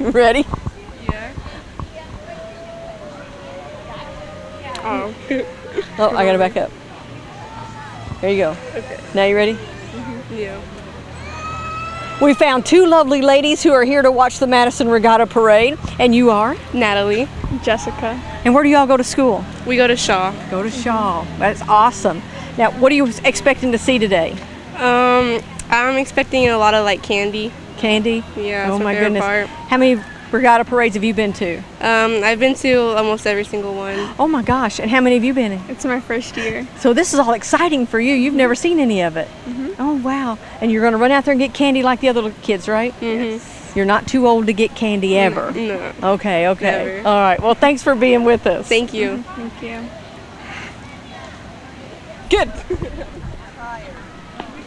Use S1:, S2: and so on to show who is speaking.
S1: Ready?
S2: Yeah. Oh.
S1: Oh, I gotta back up. There you go.
S2: Okay.
S1: Now you ready?
S2: Yeah.
S1: We found two lovely ladies who are here to watch the Madison Regatta Parade, and you are?
S2: Natalie. Jessica.
S1: And where do y'all go to school?
S2: We go to Shawe.
S1: Go to Shawe. That's awesome. Now, what are you expecting to see today?
S2: Um, I'm expecting a lot of like candy.
S1: Candy?
S2: Yeah,
S1: oh
S2: my
S1: my goodness.
S2: part.
S1: How many regatta parades have you been to?
S2: Um, I've been to almost every single one.
S1: Oh my gosh. And how many have you been in?
S3: It's my first year.
S1: So this is all exciting for you. You've never seen any of it. Oh wow. And you're going to run out there and get candy like the other little kids, right?
S2: Mm-hmm.
S1: You're not too old to get candy ever.
S2: No.
S1: Okay, okay.
S2: Never.
S1: All right. Well, thanks for being with us.
S2: Thank you.
S3: Thank you.
S1: Good.